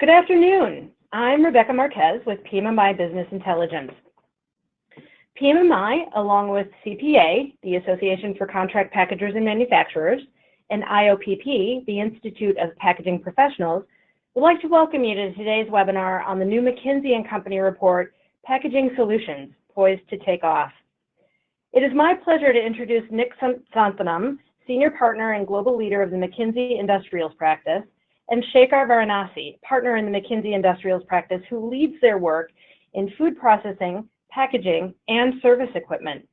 Good afternoon. I'm Rebecca Marquez with PMMI Business Intelligence. PMMI, along with CPA, the Association for Contract Packagers and Manufacturers, and IOPP, the Institute of Packaging Professionals, would like to welcome you to today's webinar on the new McKinsey & Company report, Packaging Solutions, Poised to Take Off. It is my pleasure to introduce Nick Santhanam, Senior Partner and Global Leader of the McKinsey Industrials Practice, and Shekhar Varanasi, Partner in the McKinsey Industrials Practice, who leads their work in food processing, packaging, and service equipment.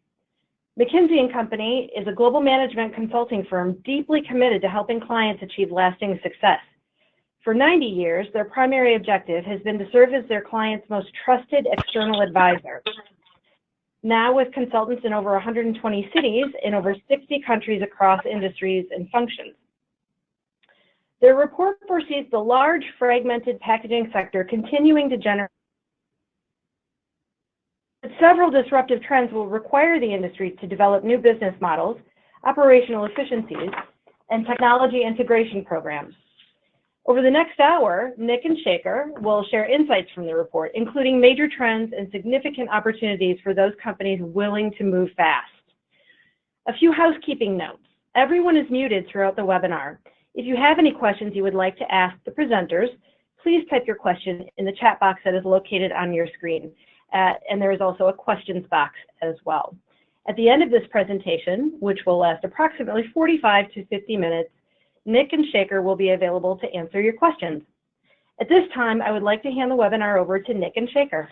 McKinsey & Company is a global management consulting firm deeply committed to helping clients achieve lasting success. For 90 years, their primary objective has been to serve as their clients' most trusted external advisor. Now with consultants in over 120 cities in over 60 countries across industries and functions. Their report foresees the large fragmented packaging sector continuing to generate several disruptive trends will require the industry to develop new business models, operational efficiencies, and technology integration programs. Over the next hour, Nick and Shekhar will share insights from the report, including major trends and significant opportunities for those companies willing to move fast. A few housekeeping notes. Everyone is muted throughout the webinar. If you have any questions you would like to ask the presenters, please type your question in the chat box that is located on your screen. Uh, and there is also a questions box as well. At the end of this presentation, which will last approximately 45 to 50 minutes, Nick and Shekhar will be available to answer your questions. At this time, I would like to hand the webinar over to Nick and Shekhar.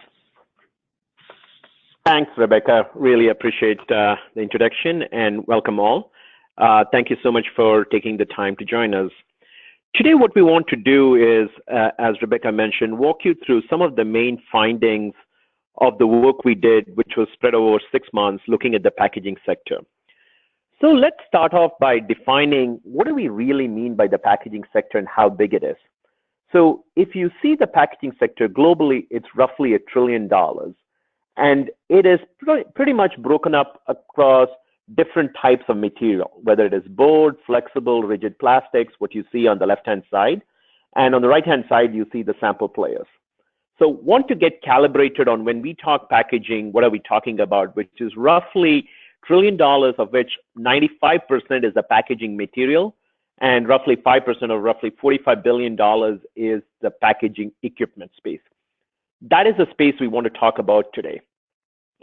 Thanks, Rebecca. Really appreciate uh, the introduction and welcome all. Uh, thank you so much for taking the time to join us. Today, what we want to do is, uh, as Rebecca mentioned, walk you through some of the main findings of the work we did, which was spread over six months, looking at the packaging sector. So let's start off by defining what do we really mean by the packaging sector and how big it is. So if you see the packaging sector globally, it's roughly a trillion dollars. And it is pretty much broken up across different types of material, whether it is board, flexible, rigid plastics, what you see on the left-hand side. And on the right-hand side, you see the sample players. So want to get calibrated on when we talk packaging, what are we talking about, which is roughly trillion dollars of which 95% is the packaging material and roughly 5% or roughly $45 billion is the packaging equipment space. That is the space we want to talk about today.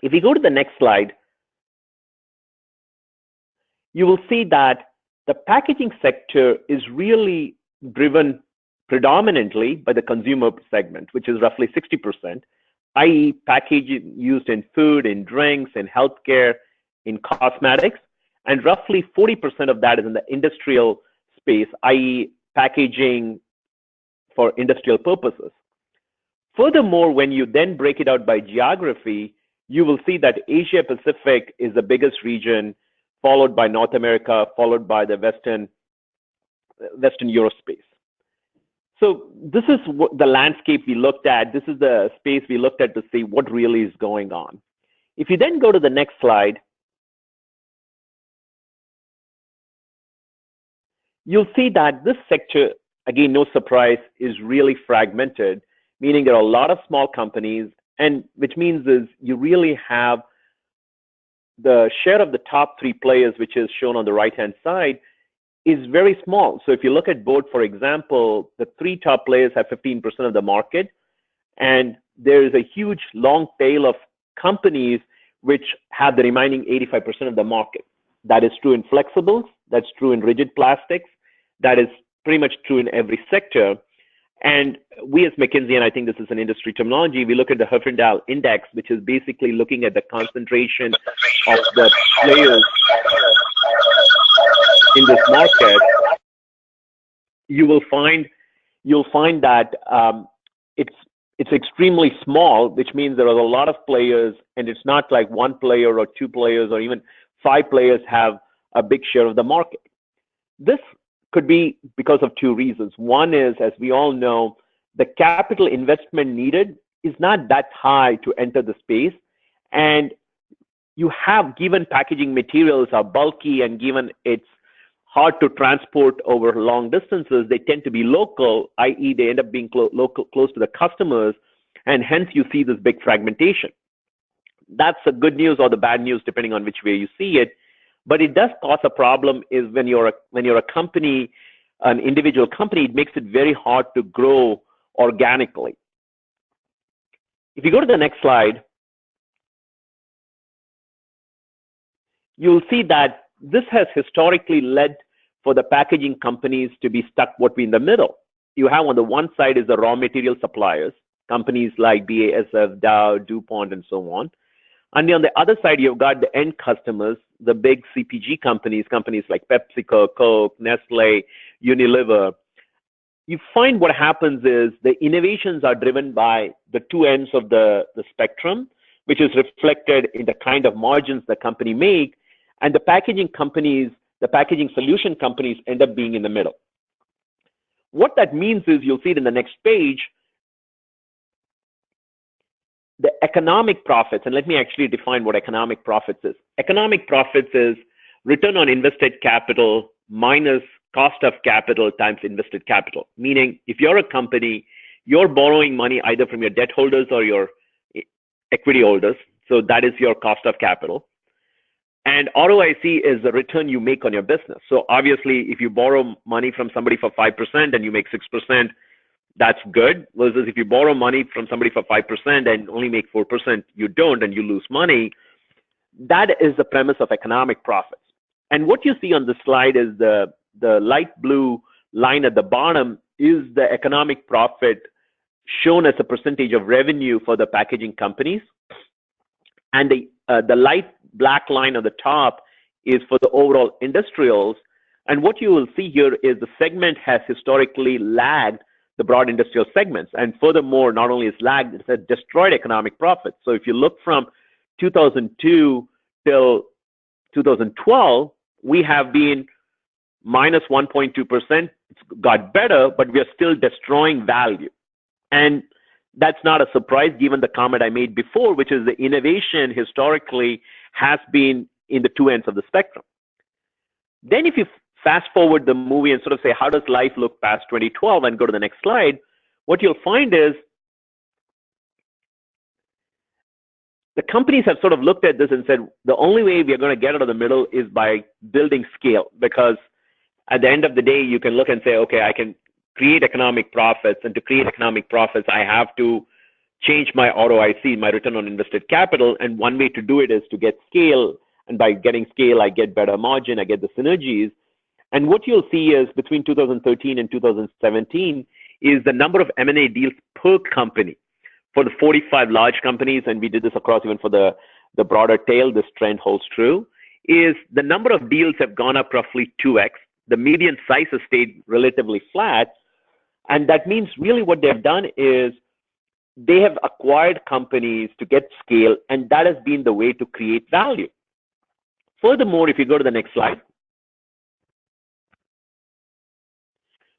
If we go to the next slide, you will see that the packaging sector is really driven predominantly by the consumer segment, which is roughly 60%, i.e. packaging used in food, in drinks, in healthcare, in cosmetics, and roughly 40% of that is in the industrial space, i.e. packaging for industrial purposes. Furthermore, when you then break it out by geography, you will see that Asia Pacific is the biggest region, followed by North America, followed by the Western, Western Europe space. So this is what the landscape we looked at. This is the space we looked at to see what really is going on. If you then go to the next slide, you'll see that this sector, again, no surprise, is really fragmented, meaning there are a lot of small companies, and which means is you really have the share of the top three players, which is shown on the right-hand side, is very small. So if you look at board, for example, the three top players have 15% of the market, and there is a huge long tail of companies which have the remaining 85% of the market. That is true in flexibles, that's true in rigid plastics, that is pretty much true in every sector. And we as McKinsey, and I think this is an industry terminology, we look at the Herfindahl Index, which is basically looking at the concentration of the players in this market. You will find you'll find that um, it's it's extremely small, which means there are a lot of players, and it's not like one player or two players or even five players have a big share of the market. This could be because of two reasons. One is, as we all know, the capital investment needed is not that high to enter the space. And you have given packaging materials are bulky and given its hard to transport over long distances, they tend to be local, i.e., they end up being clo- local, close to the customers, and hence you see this big fragmentation. That's the good news or the bad news, depending on which way you see it. But it does cause a problem is when you're a, when you're a company, an individual company, it makes it very hard to grow organically. If you go to the next slide, you'll see that this has historically led for the packaging companies to be stuck what we in the middle. You have on the one side is the raw material suppliers, companies like BASF, Dow, DuPont, and so on. And on the other side, you've got the end customers, the big CPG companies, companies like PepsiCo, Coke, Nestle, Unilever. You find what happens is the innovations are driven by the two ends of the, the spectrum, which is reflected in the kind of margins the company make, and the packaging companies, the packaging solution companies end up being in the middle. What that means is you'll see it in the next page, the economic profits, and let me actually define what economic profits is. Economic profits is return on invested capital minus cost of capital times invested capital. Meaning, if you're a company, you're borrowing money either from your debt holders or your equity holders. So that is your cost of capital. And ROIC is the return you make on your business. So obviously, if you borrow money from somebody for 5% and you make 6%, that's good. Versus if you borrow money from somebody for 5% and only make 4%, you don't and you lose money. That is the premise of economic profits. And what you see on the slide is the, the light blue line at the bottom is the economic profit shown as a percentage of revenue for the packaging companies. And the, uh, the light black line on the top is for the overall industrials. And what you will see here is the segment has historically lagged the broad industrial segments. And furthermore, not only is lagged, it's a destroyed economic profits. So if you look from 2002 till 2012, we have been minus 1.2%. It's got better, but we are still destroying value. And that's not a surprise given the comment I made before, which is the innovation historically has been in the two ends of the spectrum. Then if you fast forward the movie and sort of say, how does life look past 2012 and go to the next slide, what you'll find is the companies have sort of looked at this and said, the only way we are going to get out of the middle is by building scale because at the end of the day, you can look and say, okay, I can create economic profits. And to create economic profits, I have to change my ROIC, my return on invested capital. And one way to do it is to get scale. And by getting scale, I get better margin, I get the synergies. And what you'll see is between 2013 and 2017 is the number of M&A deals per company for the 45 large companies, and we did this across even for the, the broader tail, this trend holds true, is the number of deals have gone up roughly 2x. The median size has stayed relatively flat. And that means really what they've done is they have acquired companies to get scale, and that has been the way to create value. Furthermore, if you go to the next slide,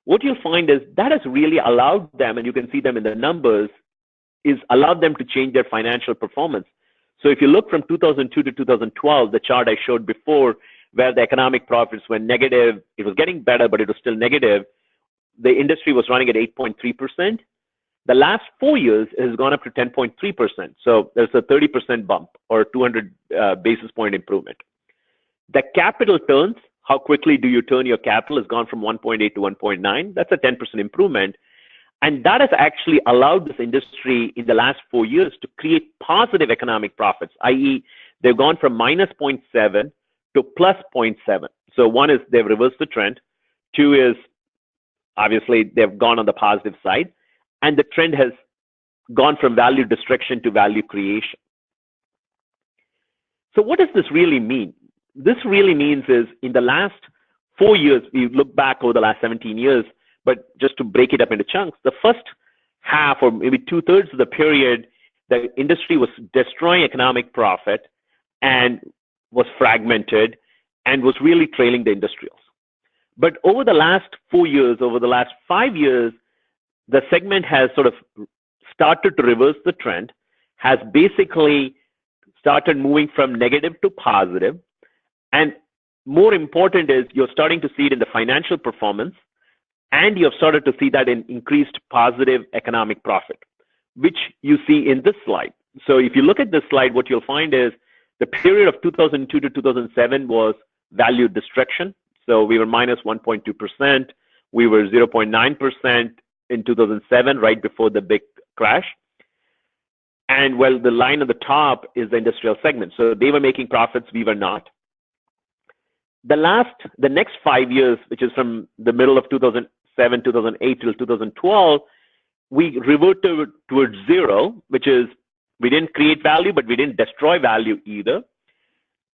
what you'll find is that has really allowed them, and you can see them in the numbers, is allowed them to change their financial performance. So if you look from 2002 to 2012, the chart I showed before, where the economic profits were negative, it was getting better, but it was still negative. The industry was running at 8.3%. The last four years has gone up to 10.3%. So there's a 30% bump or 200 uh, basis point improvement. The capital turns how quickly do you turn your capital has gone from 1.8 to 1.9. That's a 10% improvement. And that has actually allowed this industry in the last four years to create positive economic profits, i.e., they've gone from minus 0.7 to plus 0.7. So one is they've reversed the trend. Two is obviously they've gone on the positive side. And the trend has gone from value destruction to value creation. So what does this really mean? This really means is in the last four years, we look back over the last 17 years, but just to break it up into chunks, the first half or maybe two thirds of the period, the industry was destroying economic profit and was fragmented and was really trailing the industrials. But over the last four years, over the last five years, the segment has sort of started to reverse the trend, has basically started moving from negative to positive, and more important is you're starting to see it in the financial performance, and you have started to see that in increased positive economic profit, which you see in this slide. So if you look at this slide, what you'll find is the period of 2002 to 2007 was value destruction. So we were minus 1.2%. We were 0.9% in 2007, right before the big crash. And well, the line at the top is the industrial segment. So they were making profits, we were not. The last, the next five years, which is from the middle of 2007, 2008 till 2012, we reverted towards zero, which is we didn't create value, but we didn't destroy value either.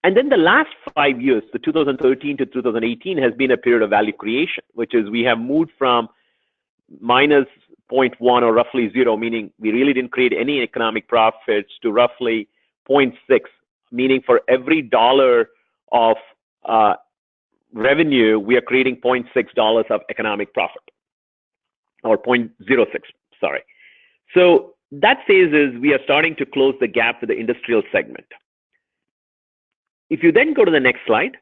And then the last five years, the 2013 to 2018, has been a period of value creation, which is we have moved from minus 0.1 or roughly zero, meaning we really didn't create any economic profits, to roughly 0.6, meaning for every dollar of uh, revenue, we are creating 0.6 dollars of economic profit, or 0.06, sorry. So that says is we are starting to close the gap with the industrial segment. If you then go to the next slide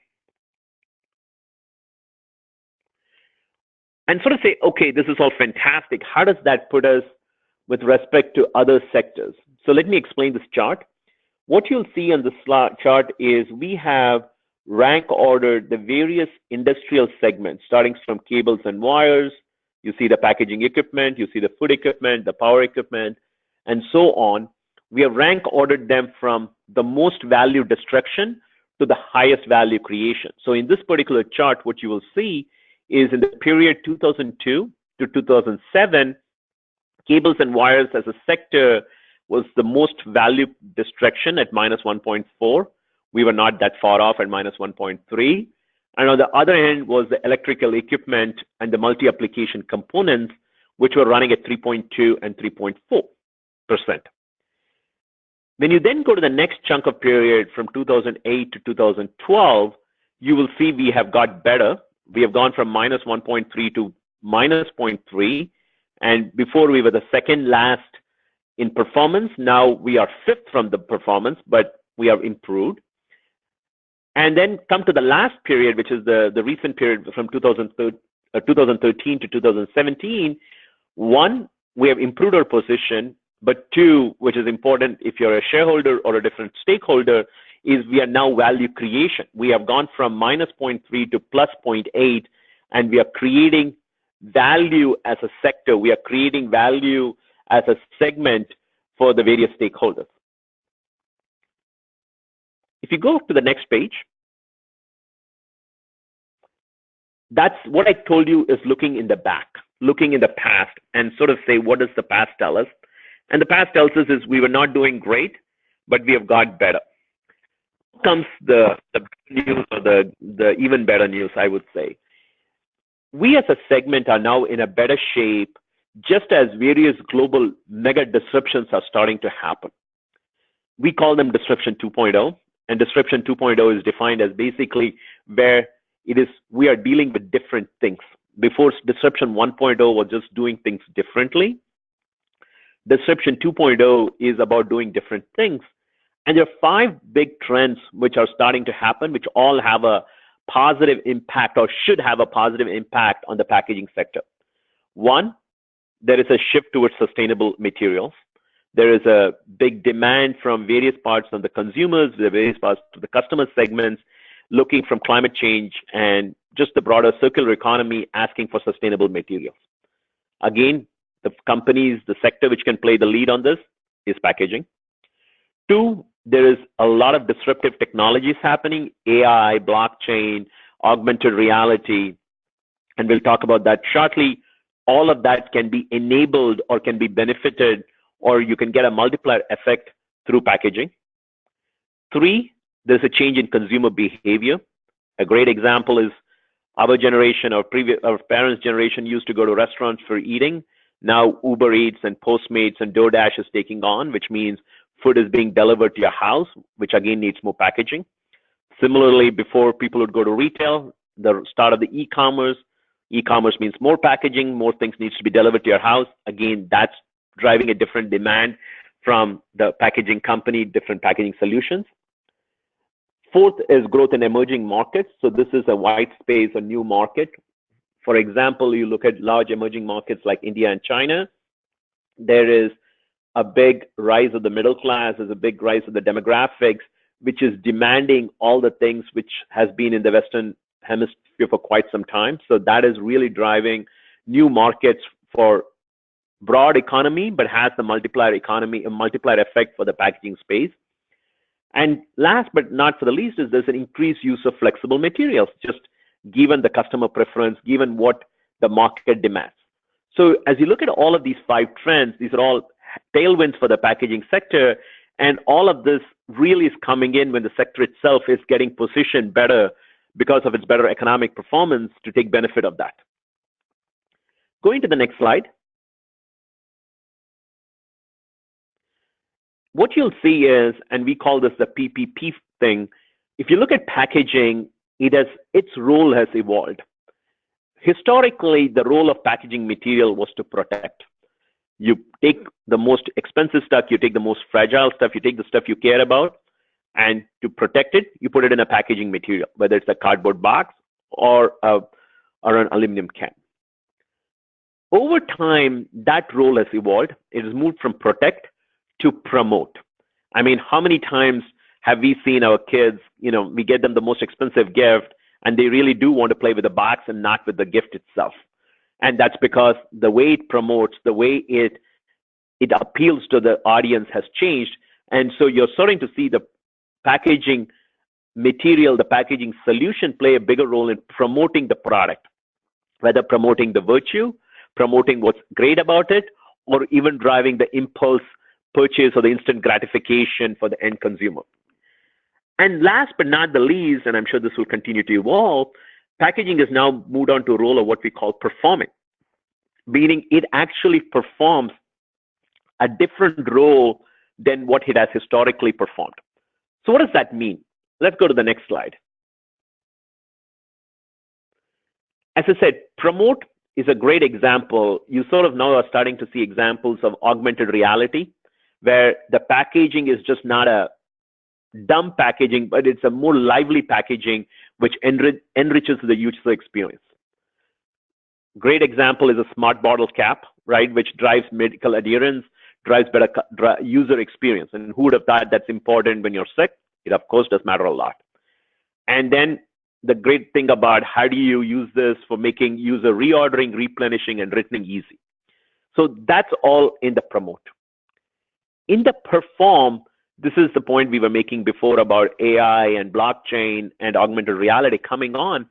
and sort of say, okay, this is all fantastic. How does that put us with respect to other sectors? So let me explain this chart. What you'll see on this chart is we have rank ordered the various industrial segments, starting from cables and wires. You see the packaging equipment, you see the food equipment, the power equipment, and so on. We have rank ordered them from the most value destruction to the highest value creation. So in this particular chart, what you will see is in the period 2002 to 2007, cables and wires as a sector was the most value destruction at minus 1.4. We were not that far off at minus 1.3. And on the other hand was the electrical equipment and the multi-application components, which were running at 3.2 and 3.4 percent. When you then go to the next chunk of period from 2008 to 2012, you will see we have got better. We have gone from minus 1.3 to minus 0.3. And before we were the second last in performance. Now we are fifth from the performance, but we have improved. And then come to the last period, which is the, the recent period from 2013, uh, 2013 to 2017. One, we have improved our position but two, which is important if you're a shareholder or a different stakeholder, is we are now value creation. We have gone from minus 0.3 to plus 0.8, and we are creating value as a sector. We are creating value as a segment for the various stakeholders. If you go to the next page, that's what I told you is looking in the back, looking in the past, and sort of say, what does the past tell us? And the past tells us is we were not doing great, but we have got better. Comes the, the news or the, the even better news, I would say. We as a segment are now in a better shape just as various global mega disruptions are starting to happen. We call them disruption 2.0, and disruption 2.0 is defined as basically where it is we are dealing with different things. Before disruption 1.0 was just doing things differently. Disruption 2.0 is about doing different things. And there are five big trends which are starting to happen, which all have a positive impact or should have a positive impact on the packaging sector. One, there is a shift towards sustainable materials. There is a big demand from various parts of the consumers, the various parts of the customer segments, looking from climate change and just the broader circular economy asking for sustainable materials. Again, the companies, the sector which can play the lead on this is packaging. Two, there is a lot of disruptive technologies happening, AI, blockchain, augmented reality, and we'll talk about that shortly. All of that can be enabled or can be benefited, or you can get a multiplier effect through packaging. Three, there's a change in consumer behavior. A great example is our generation, our previous, our parents' generation used to go to restaurants for eating. Now Uber Eats and Postmates and DoorDash is taking on, which means food is being delivered to your house, which again needs more packaging. Similarly, before people would go to retail, the start of the e-commerce, e-commerce means more packaging, more things needs to be delivered to your house. Again, that's driving a different demand from the packaging company, different packaging solutions. Fourth is growth in emerging markets. So this is a white space, a new market. For example, you look at large emerging markets like India and China, there is a big rise of the middle class, there's a big rise of the demographics, which is demanding all the things which has been in the Western hemisphere for quite some time. So that is really driving new markets for broad economy, but has the multiplier economy, a multiplier effect for the packaging space. And last but not for the least is there's an increased use of flexible materials, just given the customer preference, given what the market demands. So as you look at all of these five trends, these are all tailwinds for the packaging sector, and all of this really is coming in when the sector itself is getting positioned better because of its better economic performance to take benefit of that. Going to the next slide. What you'll see is, and we call this the PPP thing, if you look at packaging, it has, its role has evolved. Historically, the role of packaging material was to protect. You take the most expensive stuff, you take the most fragile stuff, you take the stuff you care about, and to protect it, you put it in a packaging material, whether it's a cardboard box or, a, or an aluminum can. Over time, that role has evolved. It has moved from protect to promote. I mean, how many times have we seen our kids, you know, we get them the most expensive gift and they really do want to play with the box and not with the gift itself. And that's because the way it promotes, the way it it appeals to the audience has changed. And so you're starting to see the packaging material, the packaging solution play a bigger role in promoting the product, whether promoting the virtue, promoting what's great about it, or even driving the impulse purchase or the instant gratification for the end consumer. And last but not the least, and I'm sure this will continue to evolve, packaging has now moved on to a role of what we call performing, meaning it actually performs a different role than what it has historically performed. So what does that mean? Let's go to the next slide. As I said, promote is a great example. You sort of now are starting to see examples of augmented reality where the packaging is just not a dumb packaging, but it's a more lively packaging which enrich, enriches the user experience. Great example is a smart bottle cap, right, which drives medical adherence, drives better user experience. And who would have thought that's important when you're sick? It of course does matter a lot. And then the great thing about how do you use this for making user reordering, replenishing, and returning easy. So that's all in the promote. In the perform, this is the point we were making before about AI and blockchain and augmented reality coming on.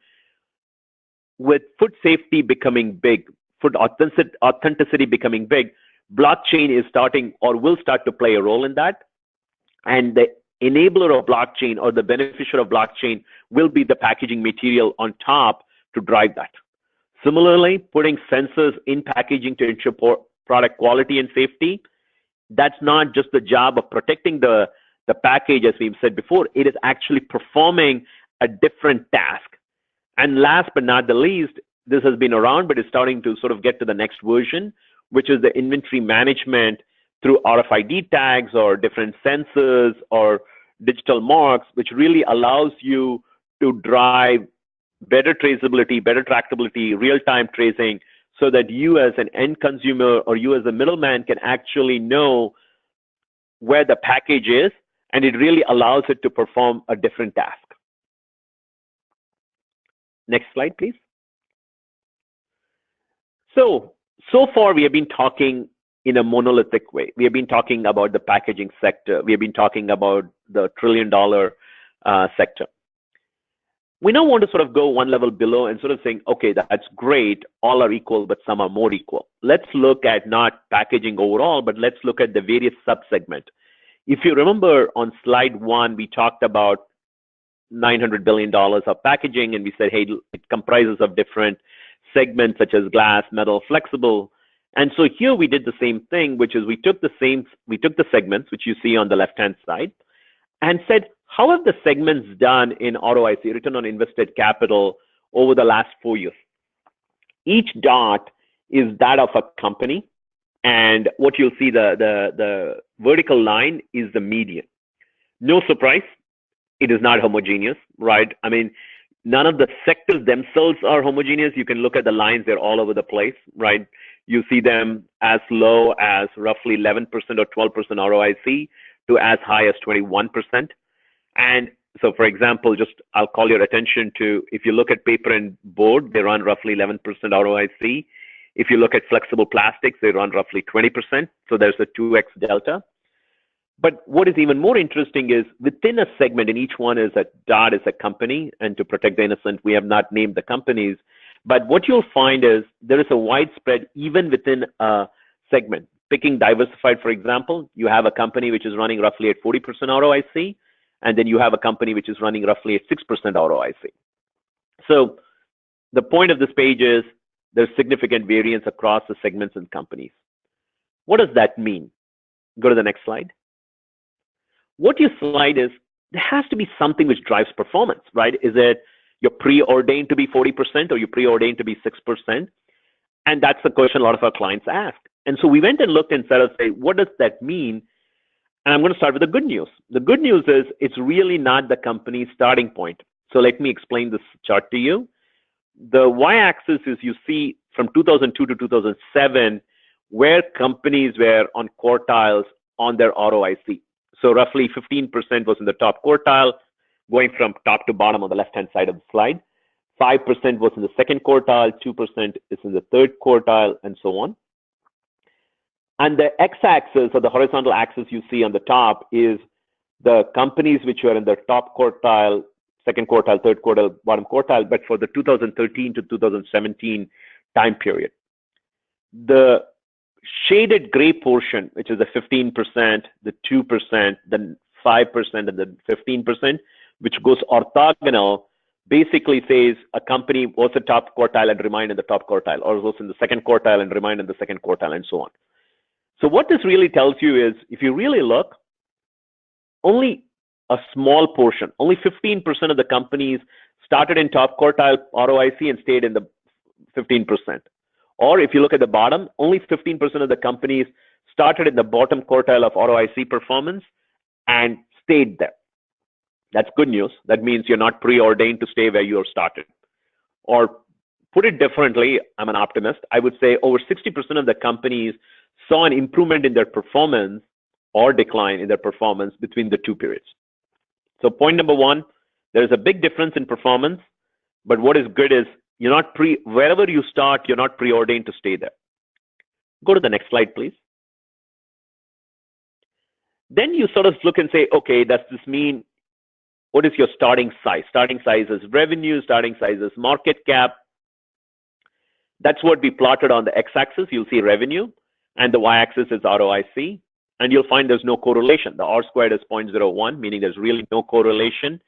With food safety becoming big, food authenticity becoming big, blockchain is starting or will start to play a role in that. And the enabler of blockchain or the beneficiary of blockchain will be the packaging material on top to drive that. Similarly, putting sensors in packaging to ensure product quality and safety that's not just the job of protecting the, the package, as we've said before, it is actually performing a different task. And last but not the least, this has been around, but it's starting to sort of get to the next version, which is the inventory management through RFID tags or different sensors or digital marks, which really allows you to drive better traceability, better tractability, real-time tracing, so that you as an end consumer or you as a middleman can actually know where the package is and it really allows it to perform a different task. Next slide, please. So, so far we have been talking in a monolithic way. We have been talking about the packaging sector. We have been talking about the trillion dollar uh, sector we now want to sort of go one level below and sort of saying, okay, that's great. All are equal, but some are more equal. Let's look at not packaging overall, but let's look at the various subsegment. If you remember on slide one, we talked about $900 billion of packaging, and we said, hey, it comprises of different segments such as glass, metal, flexible. And so here we did the same thing, which is we took the same, we took the segments, which you see on the left-hand side, and said, how have the segments done in ROIC, return on invested capital, over the last four years? Each dot is that of a company, and what you'll see, the, the, the vertical line is the median. No surprise, it is not homogeneous, right? I mean, none of the sectors themselves are homogeneous. You can look at the lines, they're all over the place, right? You see them as low as roughly 11% or 12% ROIC to as high as 21%. And so, for example, just I'll call your attention to if you look at paper and board, they run roughly 11% ROIC. If you look at flexible plastics, they run roughly 20%. So there's a 2x delta. But what is even more interesting is within a segment, and each one is a dot is a company, and to protect the innocent, we have not named the companies. But what you'll find is there is a widespread even within a segment. Picking diversified, for example, you have a company which is running roughly at 40% ROIC, and then you have a company which is running roughly at 6% ROIC. So the point of this page is there's significant variance across the segments and companies. What does that mean? Go to the next slide. What your slide is, there has to be something which drives performance, right? Is it you're preordained to be 40% or you're preordained to be 6%? And that's the question a lot of our clients ask. And so we went and looked and said, what does that mean? And I'm going to start with the good news. The good news is it's really not the company's starting point. So let me explain this chart to you. The y-axis is you see from 2002 to 2007 where companies were on quartiles on their ROIC. So roughly 15% was in the top quartile, going from top to bottom on the left-hand side of the slide. 5% was in the second quartile, 2% is in the third quartile, and so on. And the x-axis or the horizontal axis you see on the top is the companies which are in the top quartile, second quartile, third quartile, bottom quartile, but for the 2013 to 2017 time period. The shaded gray portion, which is the 15%, the 2%, the 5%, and the 15%, which goes orthogonal, basically says a company was a top quartile and remained in the top quartile, or was in the second quartile and remained in the second quartile, and so on. So what this really tells you is, if you really look, only a small portion, only 15% of the companies started in top quartile ROIC and stayed in the 15%. Or if you look at the bottom, only 15% of the companies started in the bottom quartile of ROIC performance and stayed there. That's good news. That means you're not preordained to stay where you are started. Or put it differently, I'm an optimist. I would say over 60% of the companies saw an improvement in their performance or decline in their performance between the two periods. So point number one, there's a big difference in performance, but what is good is you're not pre wherever you start, you're not preordained to stay there. Go to the next slide, please. Then you sort of look and say, okay, does this mean what is your starting size? Starting size is revenue, starting size is market cap. That's what we plotted on the x-axis. You'll see revenue and the y-axis is ROIC. And you'll find there's no correlation. The R squared is 0.01, meaning there's really no correlation.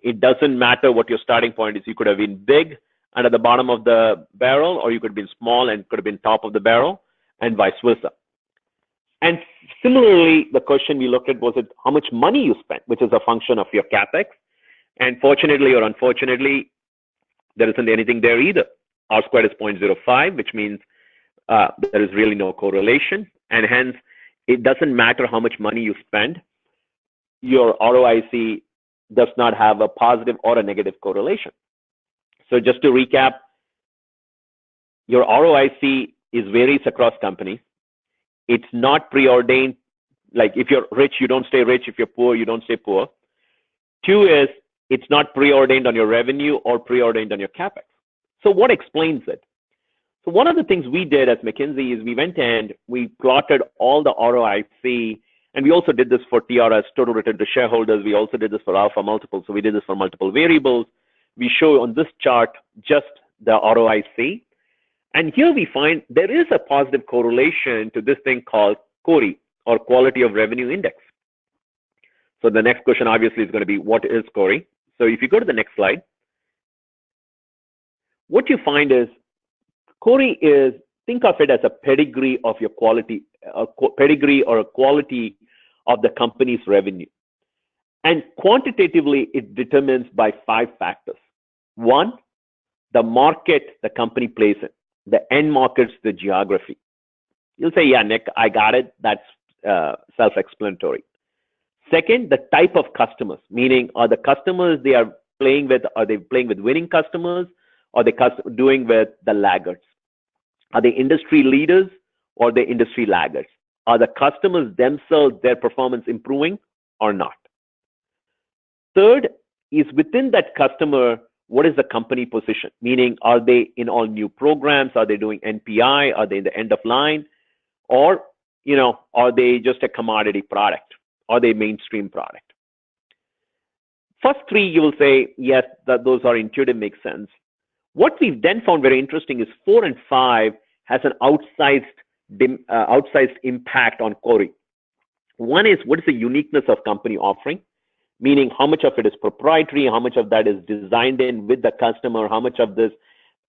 It doesn't matter what your starting point is. You could have been big and at the bottom of the barrel, or you could have been small and could have been top of the barrel, and vice versa. And similarly, the question we looked at was it how much money you spent, which is a function of your capex. And fortunately or unfortunately, there isn't anything there either. R squared is 0.05, which means uh, there is really no correlation. And hence, it doesn't matter how much money you spend, your ROIC does not have a positive or a negative correlation. So just to recap, your ROIC is varies across companies. It's not preordained. Like if you're rich, you don't stay rich. If you're poor, you don't stay poor. Two is it's not preordained on your revenue or preordained on your capex. So what explains it? So one of the things we did as McKinsey is we went and we plotted all the ROIC, and we also did this for TRS, total return to shareholders. We also did this for alpha multiple. So we did this for multiple variables. We show on this chart just the ROIC. And here we find there is a positive correlation to this thing called CORI or Quality of Revenue Index. So the next question obviously is going to be what is CORI? So if you go to the next slide, what you find is CORI is think of it as a pedigree of your quality, a pedigree or a quality of the company's revenue. And quantitatively, it determines by five factors. One, the market the company plays in the end markets, the geography. You'll say, yeah, Nick, I got it. That's uh, self-explanatory. Second, the type of customers, meaning are the customers they are playing with, are they playing with winning customers? Or are they doing with the laggards? Are they industry leaders or the industry laggards? Are the customers themselves, their performance improving or not? Third is within that customer, what is the company position? Meaning, are they in all new programs? Are they doing NPI? Are they in the end of line? Or, you know, are they just a commodity product? Are they mainstream product? First three, you will say, yes, that those are intuitive, make sense. What we've then found very interesting is four and five has an outsized, uh, outsized impact on CORI. One is what is the uniqueness of company offering? meaning how much of it is proprietary, how much of that is designed in with the customer, how much of this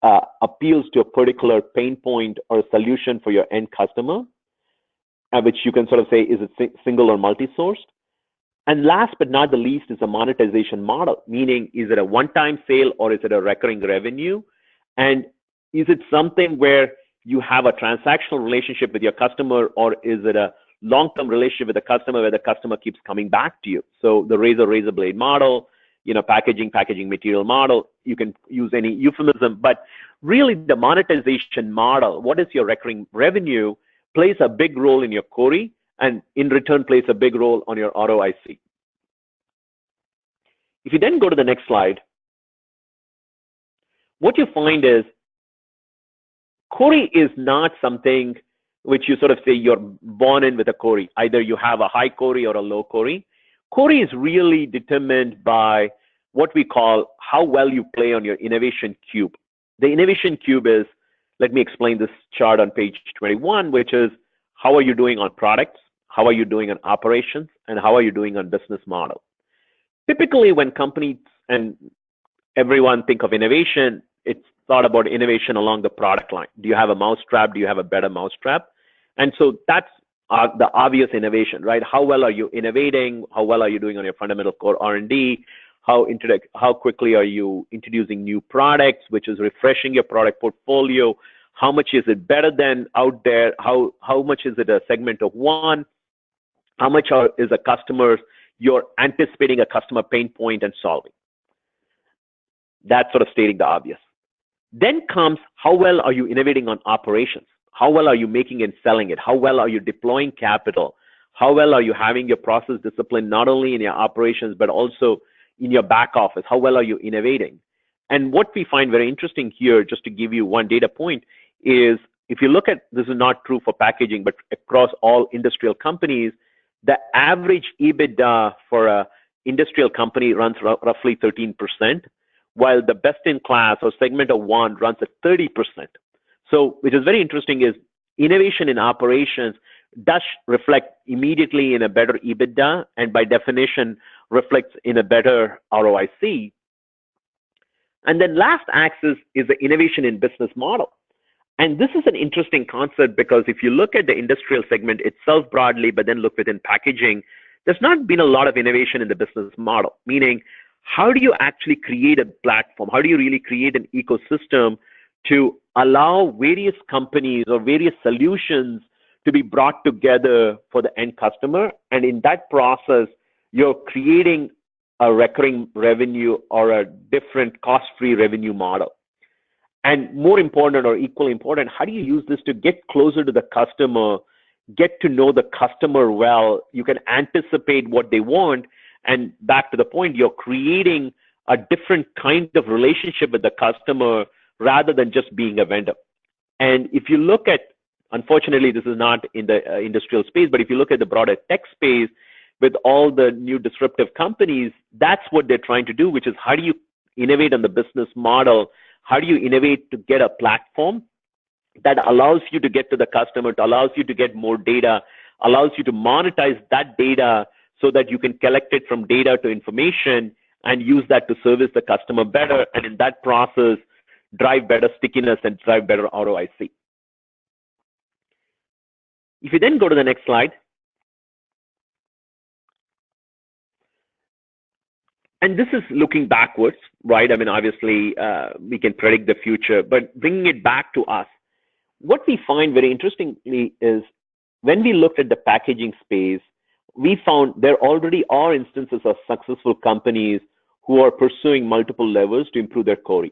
uh, appeals to a particular pain point or solution for your end customer, uh, which you can sort of say is it single or multi-sourced. And last but not the least is a monetization model, meaning is it a one-time sale or is it a recurring revenue? And is it something where you have a transactional relationship with your customer or is it a long-term relationship with the customer where the customer keeps coming back to you. So the razor razor blade model, you know, packaging packaging material model, you can use any euphemism, but really the monetization model, what is your recurring revenue, plays a big role in your CORI and in return plays a big role on your ROIC. If you then go to the next slide, what you find is CORI is not something which you sort of say you're born in with a CORI. Either you have a high CORI or a low CORI. CORI is really determined by what we call how well you play on your innovation cube. The innovation cube is, let me explain this chart on page 21, which is how are you doing on products? How are you doing on operations? And how are you doing on business model? Typically, when companies and everyone think of innovation, it's thought about innovation along the product line. Do you have a mousetrap? Do you have a better mousetrap? And so that's uh, the obvious innovation, right? How well are you innovating? How well are you doing on your fundamental core R&D? How, how quickly are you introducing new products, which is refreshing your product portfolio? How much is it better than out there? How, how much is it a segment of one? How much are, is a customer, you're anticipating a customer pain point and solving? That's sort of stating the obvious. Then comes how well are you innovating on operations? How well are you making and selling it? How well are you deploying capital? How well are you having your process discipline, not only in your operations, but also in your back office? How well are you innovating? And what we find very interesting here, just to give you one data point, is if you look at this is not true for packaging, but across all industrial companies, the average EBITDA for a industrial company runs roughly 13%, while the best in class or segment of one runs at 30%. So, which is very interesting is innovation in operations does reflect immediately in a better EBITDA and by definition reflects in a better ROIC. And then last axis is the innovation in business model. And this is an interesting concept because if you look at the industrial segment itself broadly, but then look within packaging, there's not been a lot of innovation in the business model, meaning how do you actually create a platform? How do you really create an ecosystem to allow various companies or various solutions to be brought together for the end customer. And in that process, you're creating a recurring revenue or a different cost-free revenue model. And more important or equally important, how do you use this to get closer to the customer, get to know the customer well? You can anticipate what they want. And back to the point, you're creating a different kind of relationship with the customer rather than just being a vendor. And if you look at, unfortunately, this is not in the uh, industrial space, but if you look at the broader tech space with all the new disruptive companies, that's what they're trying to do, which is how do you innovate on the business model? How do you innovate to get a platform that allows you to get to the customer, it allows you to get more data, allows you to monetize that data so that you can collect it from data to information and use that to service the customer better. And in that process, drive better stickiness and drive better ROIC. If you then go to the next slide, and this is looking backwards, right? I mean, obviously, uh, we can predict the future, but bringing it back to us, what we find very interestingly is when we looked at the packaging space, we found there already are instances of successful companies who are pursuing multiple levels to improve their core.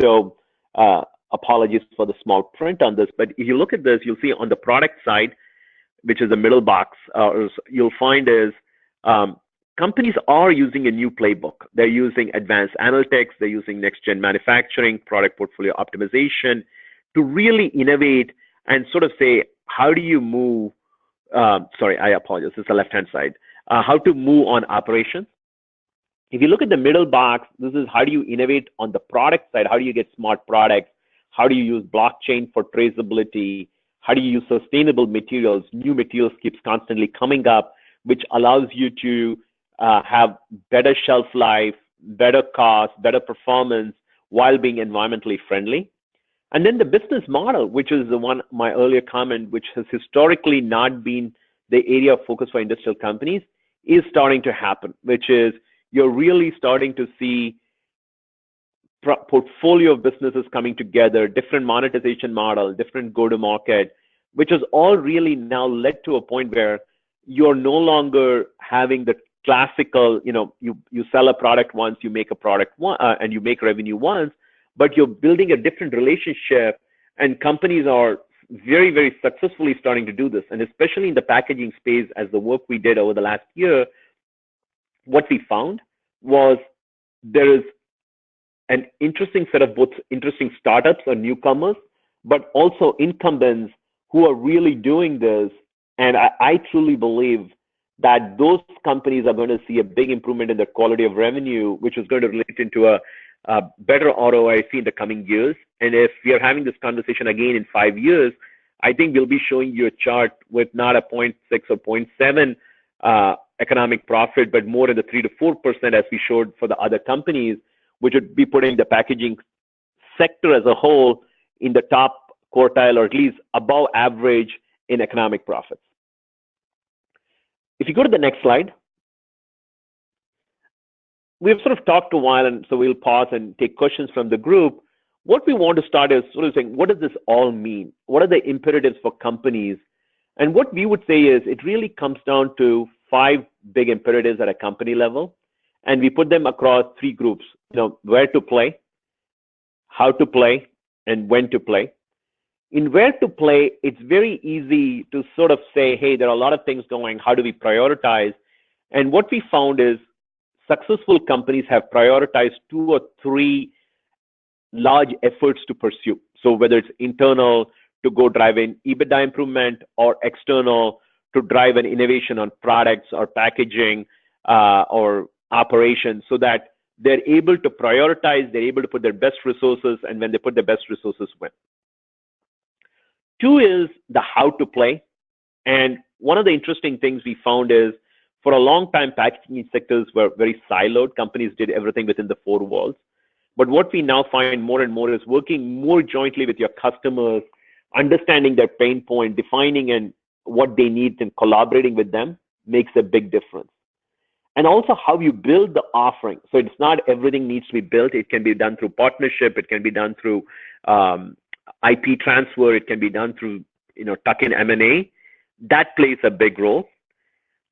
So uh, apologies for the small print on this, but if you look at this, you'll see on the product side, which is the middle box, uh, you'll find is um, companies are using a new playbook. They're using advanced analytics, they're using next gen manufacturing, product portfolio optimization to really innovate and sort of say, how do you move? Uh, sorry, I apologize. It's the left hand side. Uh, how to move on operations. If you look at the middle box, this is how do you innovate on the product side? How do you get smart products? How do you use blockchain for traceability? How do you use sustainable materials? New materials keeps constantly coming up, which allows you to uh, have better shelf life, better cost, better performance while being environmentally friendly. And then the business model, which is the one, my earlier comment, which has historically not been the area of focus for industrial companies, is starting to happen, which is you're really starting to see portfolio of businesses coming together, different monetization model, different go-to-market, which has all really now led to a point where you're no longer having the classical, you know, you, you sell a product once, you make a product one, uh, and you make revenue once, but you're building a different relationship and companies are very, very successfully starting to do this. And especially in the packaging space, as the work we did over the last year, what we found was there is an interesting set of both interesting startups or newcomers, but also incumbents who are really doing this. And I, I truly believe that those companies are going to see a big improvement in their quality of revenue, which is going to relate into a, a better ROIC in the coming years. And if we are having this conversation again in five years, I think we'll be showing you a chart with not a 0.6 or 0.7 uh, economic profit, but more in the 3 to 4% as we showed for the other companies, which would be putting the packaging sector as a whole in the top quartile or at least above average in economic profits. If you go to the next slide, we've sort of talked a while, and so we'll pause and take questions from the group. What we want to start is sort of saying, what does this all mean? What are the imperatives for companies? And what we would say is it really comes down to five big imperatives at a company level, and we put them across three groups. You know, where to play, how to play, and when to play in where to play, it's very easy to sort of say, hey, there are a lot of things going. How do we prioritize? And what we found is successful companies have prioritized two or three large efforts to pursue. So whether it's internal to go drive in EBITDA improvement or external to drive an innovation on products or packaging uh, or operations so that they're able to prioritize, they're able to put their best resources, and when they put their best resources, win. Two is the how to play. And one of the interesting things we found is for a long time, packaging sectors were very siloed. Companies did everything within the four walls. But what we now find more and more is working more jointly with your customers, understanding their pain point, defining and what they need and collaborating with them makes a big difference. And also how you build the offering. So it's not everything needs to be built. It can be done through partnership. It can be done through um, IP transfer, it can be done through, you know, tuck-in M&A. That plays a big role.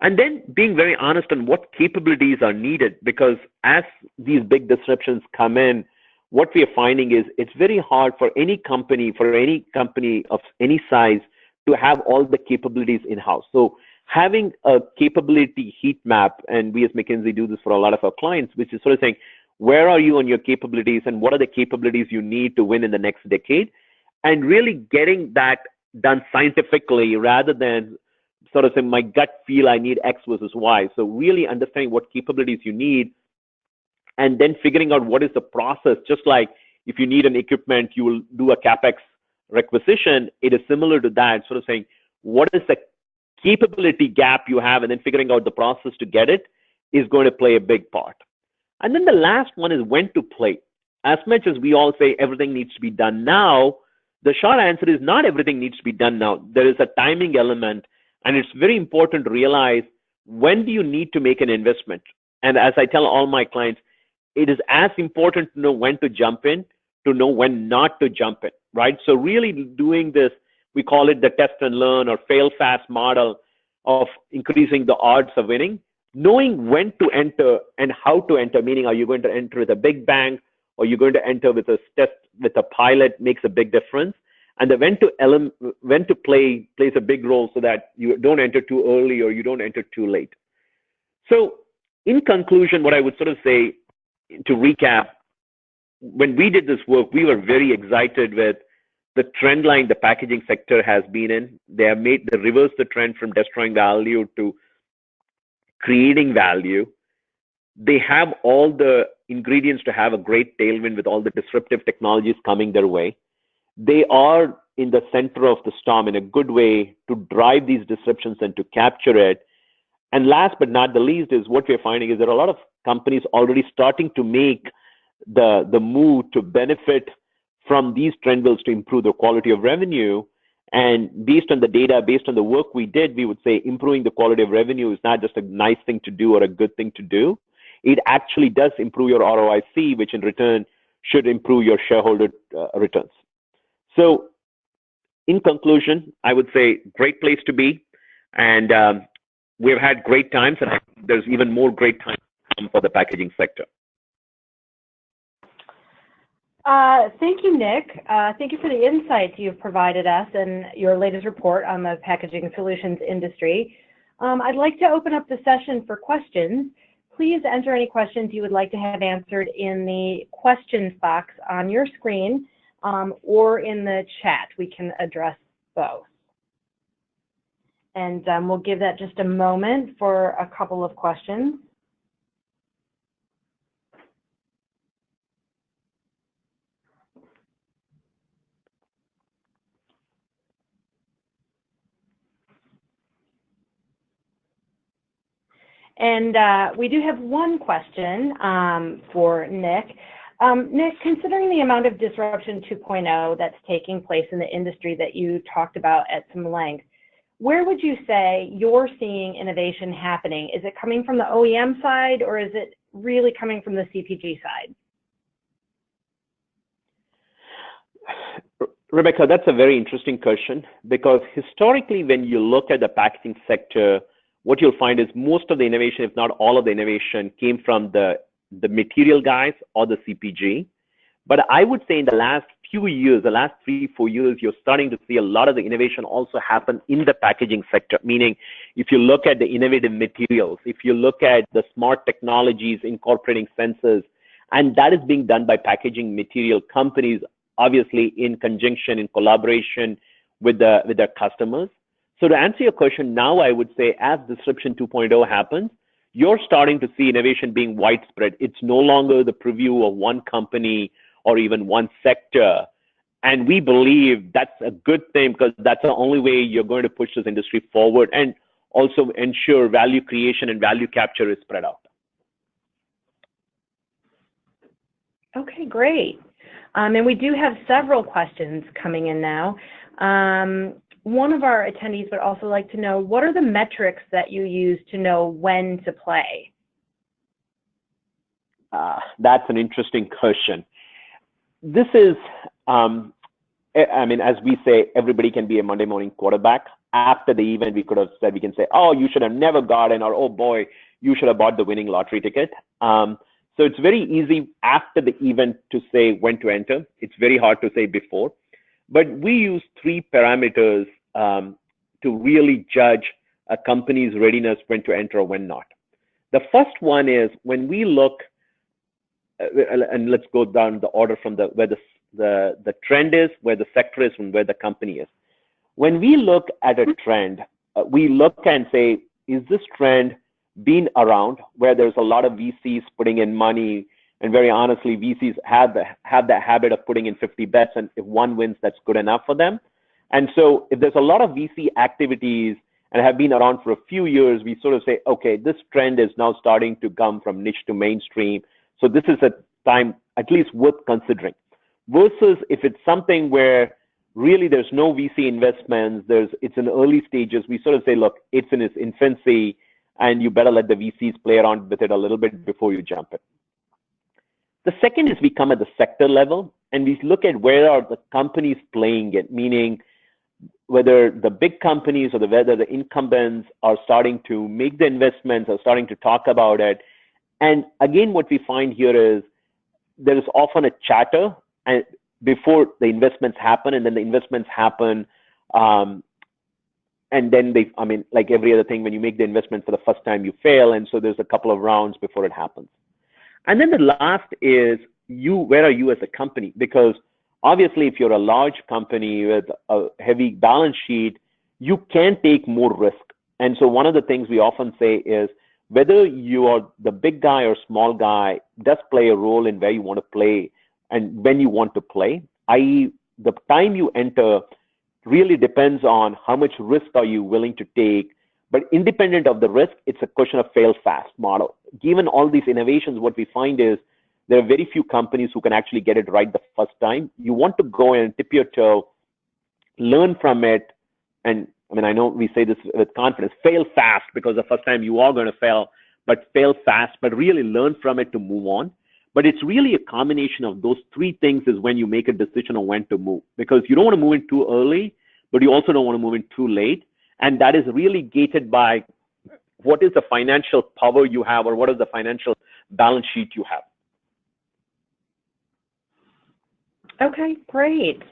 And then being very honest on what capabilities are needed, because as these big disruptions come in, what we are finding is it's very hard for any company, for any company of any size, to have all the capabilities in-house. So having a capability heat map, and we as McKinsey do this for a lot of our clients, which is sort of saying, where are you on your capabilities and what are the capabilities you need to win in the next decade? And really getting that done scientifically rather than sort of saying my gut feel I need X versus Y. So really understanding what capabilities you need and then figuring out what is the process. Just like if you need an equipment, you will do a CapEx requisition. It is similar to that, sort of saying what is the capability gap you have and then figuring out the process to get it is going to play a big part. And then the last one is when to play. As much as we all say everything needs to be done now, the short answer is not everything needs to be done now. There is a timing element, and it's very important to realize when do you need to make an investment. And as I tell all my clients, it is as important to know when to jump in to know when not to jump in, right? So really doing this, we call it the test and learn or fail fast model of increasing the odds of winning, knowing when to enter and how to enter, meaning are you going to enter with a big bang or you're going to enter with a test with a pilot makes a big difference. And the when to when to play plays a big role so that you don't enter too early or you don't enter too late. So in conclusion, what I would sort of say to recap, when we did this work, we were very excited with the trend line the packaging sector has been in. They have made the reverse the trend from destroying value to creating value. They have all the ingredients to have a great tailwind with all the disruptive technologies coming their way. They are in the center of the storm in a good way to drive these disruptions and to capture it. And last but not the least is what we're finding is there are a lot of companies already starting to make the, the move to benefit from these trend bills to improve the quality of revenue. And based on the data, based on the work we did, we would say improving the quality of revenue is not just a nice thing to do or a good thing to do. It actually does improve your ROIC, which in return should improve your shareholder uh, returns. So, in conclusion, I would say great place to be, and um, we've had great times, and there's even more great times for the packaging sector. Uh, thank you, Nick. Uh, thank you for the insights you've provided us and your latest report on the packaging solutions industry. Um, I'd like to open up the session for questions. Please enter any questions you would like to have answered in the questions box on your screen um, or in the chat. We can address both. And um, we'll give that just a moment for a couple of questions. And uh, we do have one question um, for Nick. Um, Nick, considering the amount of disruption 2.0 that's taking place in the industry that you talked about at some length, where would you say you're seeing innovation happening? Is it coming from the OEM side or is it really coming from the CPG side? Rebecca, that's a very interesting question because historically, when you look at the packaging sector, what you'll find is most of the innovation, if not all of the innovation, came from the, the material guys or the CPG. But I would say in the last few years, the last three, four years, you're starting to see a lot of the innovation also happen in the packaging sector. Meaning, if you look at the innovative materials, if you look at the smart technologies incorporating sensors, and that is being done by packaging material companies, obviously in conjunction, in collaboration with the with their customers. So to answer your question, now I would say as Disruption 2.0 happens, you're starting to see innovation being widespread. It's no longer the preview of one company or even one sector. And we believe that's a good thing because that's the only way you're going to push this industry forward and also ensure value creation and value capture is spread out. Okay, great. Um, and we do have several questions coming in now. Um, one of our attendees would also like to know what are the metrics that you use to know when to play? Uh, that's an interesting question. This is, um, I mean, as we say, everybody can be a Monday morning quarterback. After the event, we could have said, we can say, oh, you should have never gotten, or oh boy, you should have bought the winning lottery ticket. Um, so it's very easy after the event to say when to enter. It's very hard to say before. But we use three parameters um, to really judge a company's readiness when to enter or when not. The first one is when we look, uh, and let's go down the order from the where the, the the trend is, where the sector is, and where the company is. When we look at a trend, uh, we look and say, is this trend been around where there's a lot of VCs putting in money and very honestly, VCs have the, have the habit of putting in 50 bets, and if one wins, that's good enough for them. And so, if there's a lot of VC activities and have been around for a few years, we sort of say, okay, this trend is now starting to come from niche to mainstream. So this is a time at least worth considering. Versus if it's something where really there's no VC investments, there's it's in early stages, we sort of say, look, it's in its infancy, and you better let the VCs play around with it a little bit before you jump in. The second is we come at the sector level and we look at where are the companies playing it, meaning whether the big companies or the, whether the incumbents are starting to make the investments or starting to talk about it. And again, what we find here is there is often a chatter and before the investments happen, and then the investments happen, um, and then they, I mean, like every other thing, when you make the investment for the first time, you fail, and so there's a couple of rounds before it happens. And then the last is you, where are you as a company? Because obviously, if you're a large company with a heavy balance sheet, you can take more risk. And so one of the things we often say is whether you are the big guy or small guy does play a role in where you want to play and when you want to play, i.e., the time you enter really depends on how much risk are you willing to take. But independent of the risk, it's a question of fail fast model. Given all these innovations, what we find is there are very few companies who can actually get it right the first time. You want to go and tip your toe, learn from it, and I mean, I know we say this with confidence, fail fast because the first time you are going to fail, but fail fast, but really learn from it to move on. But it's really a combination of those three things is when you make a decision on when to move because you don't want to move in too early, but you also don't want to move in too late. And that is really gated by what is the financial power you have or what is the financial balance sheet you have. Okay, great.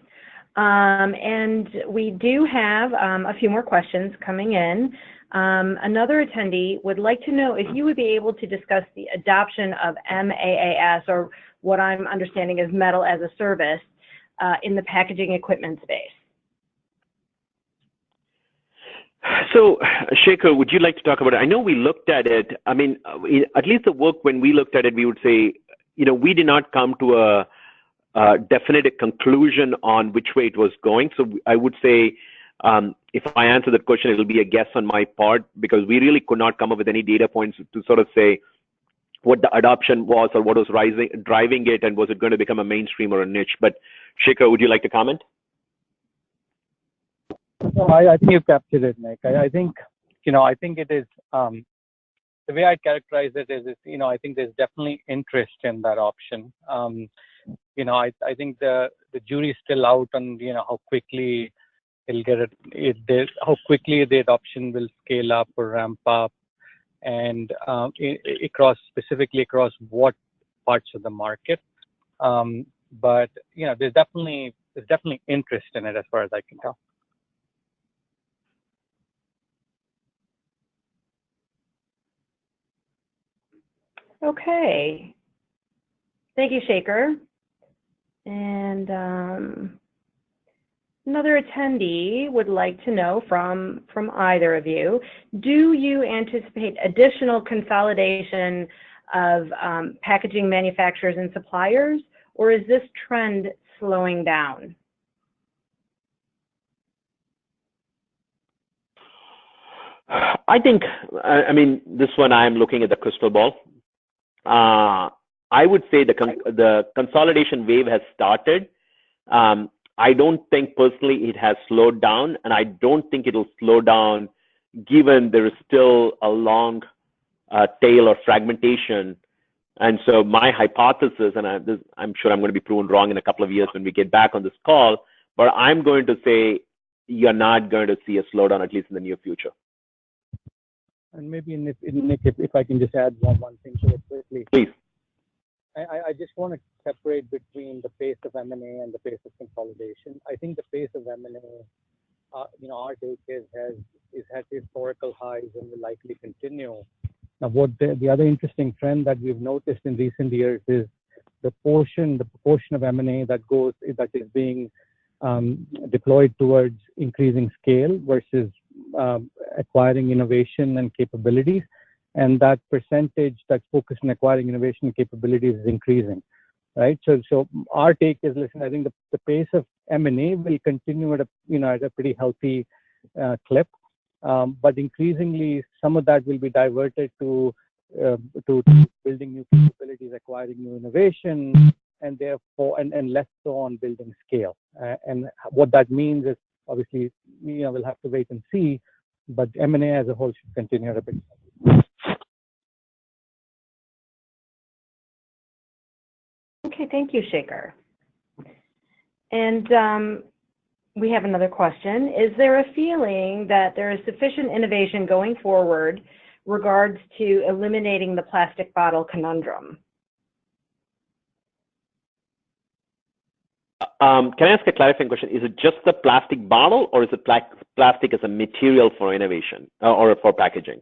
Um, and we do have um, a few more questions coming in. Um, another attendee would like to know if you would be able to discuss the adoption of MAAS, or what I'm understanding is metal as a service, uh, in the packaging equipment space. So, Shekhar, would you like to talk about it? I know we looked at it. I mean, at least the work when we looked at it, we would say, you know, we did not come to a, a definite conclusion on which way it was going. So I would say um, if I answer that question, it'll be a guess on my part because we really could not come up with any data points to sort of say what the adoption was or what was rising, driving it, and was it going to become a mainstream or a niche. But Shekhar, would you like to comment? No, I, I think you captured it, Nick. I, I, think, you know, I think it is, um, the way I'd characterize it is, is, you know, I think there's definitely interest in that option. Um, you know, I, I think the, the jury's still out on, you know, how quickly it'll get it, it how quickly the adoption will scale up or ramp up and um, across specifically across what parts of the market. Um, but you know, there's definitely there's definitely interest in it as far as I can tell. Okay. Thank you, Shekhar. And um, Another attendee would like to know from, from either of you, do you anticipate additional consolidation of um, packaging manufacturers and suppliers, or is this trend slowing down? I think, I mean, this one I'm looking at the crystal ball. Uh, I would say the, con the consolidation wave has started. Um, I don't think personally it has slowed down, and I don't think it'll slow down given there is still a long uh, tail of fragmentation. And so my hypothesis, and I, am sure I'm going to be proven wrong in a couple of years when we get back on this call, but I'm going to say you're not going to see a slowdown, at least in the near future. And maybe, Nick, if, if I can just add one, one thing to it quickly. Please. I, just want to separate between the pace of M&A and the pace of consolidation. I think the pace of M&A, uh, you know, our take is has is at historical highs and will likely continue. Now, what the, the other interesting trend that we've noticed in recent years is the portion, the proportion of M&A that goes that is being um, deployed towards increasing scale versus um, acquiring innovation and capabilities and that percentage that's focused on acquiring innovation capabilities is increasing, right? So, so our take is, listen, I think the, the pace of M&A will continue at a, you know, at a pretty healthy uh, clip, um, but increasingly some of that will be diverted to, uh, to, to building new capabilities, acquiring new innovation, and therefore, and, and less so on building scale. Uh, and what that means is, obviously, you know, we'll have to wait and see, but M&A as a whole should continue at a bit. Okay, thank you, Shekhar. And um, we have another question. Is there a feeling that there is sufficient innovation going forward regards to eliminating the plastic bottle conundrum? Um, can I ask a clarifying question? Is it just the plastic bottle, or is it pla plastic as a material for innovation uh, or for packaging?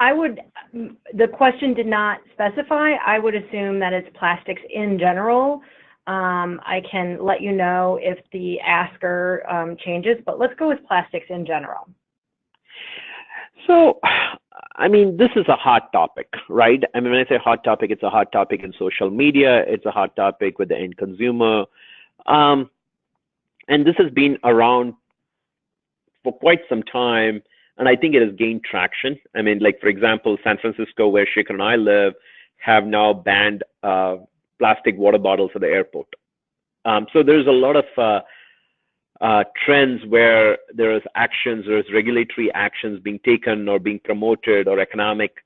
I would, the question did not specify. I would assume that it's plastics in general. Um, I can let you know if the asker um, changes, but let's go with plastics in general. So, I mean, this is a hot topic, right? I mean, when I say hot topic, it's a hot topic in social media. It's a hot topic with the end consumer. Um, and this has been around for quite some time, and I think it has gained traction. I mean, like for example, San Francisco, where Shekhar and I live, have now banned uh, plastic water bottles at the airport. Um, so there's a lot of uh, uh, trends where there is actions, there is regulatory actions being taken or being promoted or economic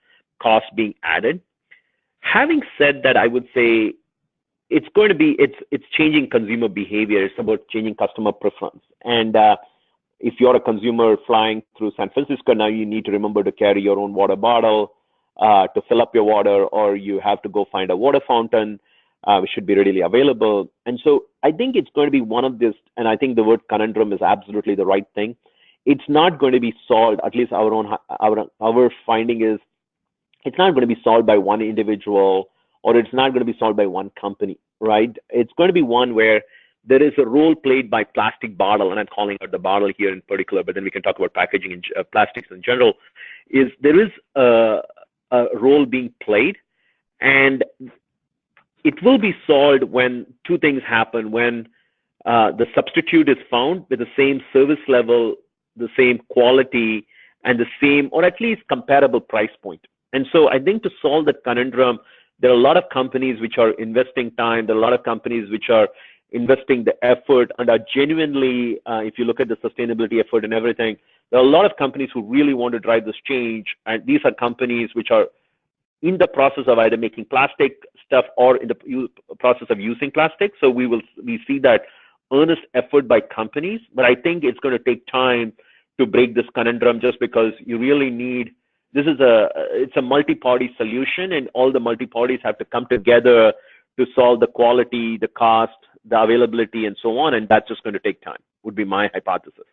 costs being added. Having said that, I would say it's going to be it's it's changing consumer behavior. It's about changing customer preference. And uh, if you're a consumer flying through San Francisco now, you need to remember to carry your own water bottle uh, to fill up your water, or you have to go find a water fountain, uh, which should be readily available. And so I think it's going to be one of this. And I think the word conundrum is absolutely the right thing. It's not going to be solved. At least our own our our finding is it's not going to be solved by one individual or it's not going to be solved by one company, right? It's going to be one where there is a role played by plastic bottle, and I'm calling out the bottle here in particular, but then we can talk about packaging and uh, plastics in general. Is there is a, a role being played, and it will be solved when two things happen: when uh, the substitute is found with the same service level, the same quality, and the same, or at least comparable price point. And so, I think to solve that conundrum, there are a lot of companies which are investing time. There are a lot of companies which are investing the effort and are genuinely, uh, if you look at the sustainability effort and everything, there are a lot of companies who really want to drive this change. And these are companies which are in the process of either making plastic stuff or in the process of using plastic. So we will we see that earnest effort by companies, but I think it's going to take time to break this conundrum just because you really need this is a it's a multi-party solution and all the multi-parties have to come together to solve the quality the cost the availability and so on and that's just going to take time would be my hypothesis.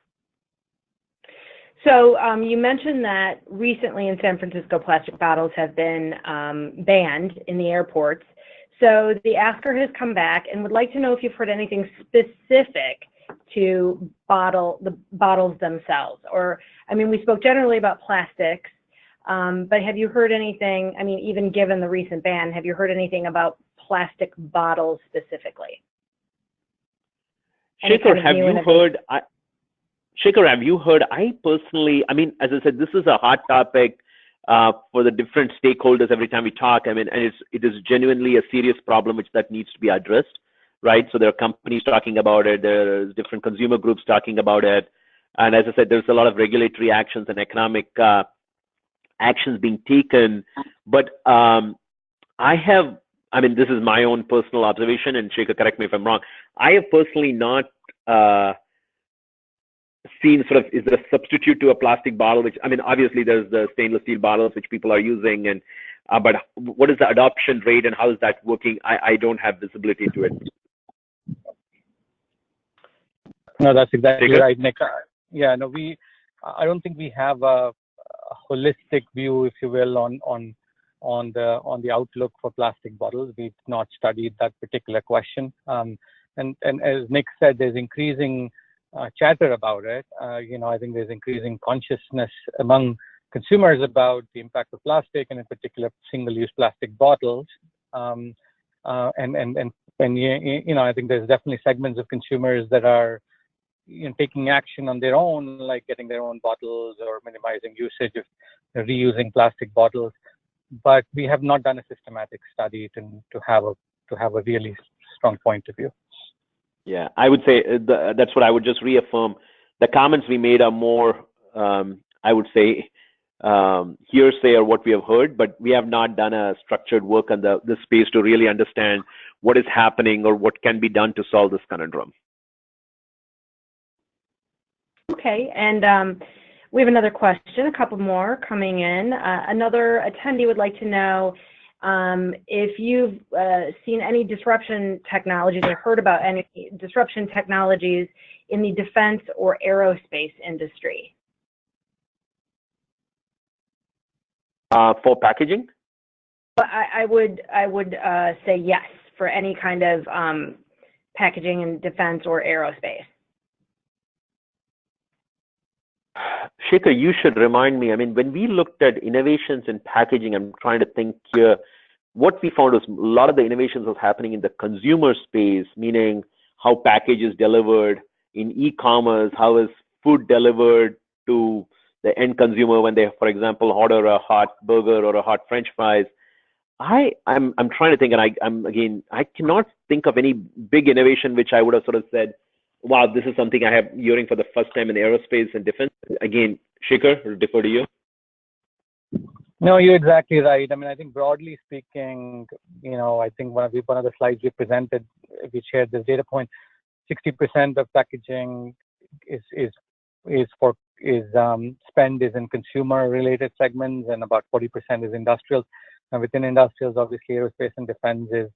So um, you mentioned that recently in san francisco plastic bottles have been um, banned in the airports. So the asker has come back and would like to know if you've heard anything specific to bottle the bottles themselves. Or i mean we spoke generally about plastics um, but have you heard anything, I mean, even given the recent ban, have you heard anything about plastic bottles specifically? Shekhar, have you heard, I, Shekhar, have you heard, I personally, I mean, as I said, this is a hot topic uh, for the different stakeholders every time we talk. I mean, and it's, it is genuinely a serious problem which that needs to be addressed, right? So there are companies talking about it, there's different consumer groups talking about it. And as I said, there's a lot of regulatory actions and economic uh, actions being taken. But um, I have, I mean, this is my own personal observation, and Shekhar, correct me if I'm wrong. I have personally not uh, seen sort of is there a substitute to a plastic bottle? Which I mean, obviously there's the stainless steel bottles which people are using, and uh, but what is the adoption rate and how is that working? I, I don't have visibility to it. No, that's exactly right, Nick. Yeah, no, we. I don't think we have a holistic view, if you will, on on on the on the outlook for plastic bottles. We've not studied that particular question. Um, and and as Nick said, there's increasing uh, chatter about it. Uh, you know, I think there's increasing consciousness among consumers about the impact of plastic, and in particular, single-use plastic bottles. Um, uh, and and and and you, know, I think there's definitely segments of consumers that are you know, taking action on their own, like getting their own bottles or minimizing usage of reusing plastic bottles. But we have not done a systematic study to, to have a to have a really strong point of view. Yeah, I would say uh, the, that's what I would just reaffirm. The comments we made are more, um, I would say, um, hearsay or what we have heard, but we have not done a structured work on the, the space to really understand what is happening or what can be done to solve this conundrum. Okay, and um, we have another question, a couple more coming in. Uh, another attendee would like to know um, if you've uh, seen any disruption technologies or heard about any disruption technologies in the defense or aerospace industry. Uh, for packaging? I, I would I would uh, say yes for any kind of um, packaging in defense or aerospace. Shekhar, you should remind me. I mean, when we looked at innovations in packaging, I'm trying to think here. What we found was a lot of the innovations was happening in the consumer space, meaning how package is delivered in e-commerce, how is food delivered to the end consumer when they, for example, order a hot burger or a hot French fries. I, I'm, I'm trying to think, and I, I'm again, I cannot think of any big innovation which I would have sort of said, wow, this is something I have hearing for the first time in aerospace and defense. Again, Shekhar, I'll defer to you. No, you're exactly right. I mean, I think broadly speaking, you know, I think one of the, one of the slides we presented, we shared this data point, 60% of packaging is is is for is um, spend is in consumer related segments and about 40% is industrials. And within industrials, obviously aerospace and defense is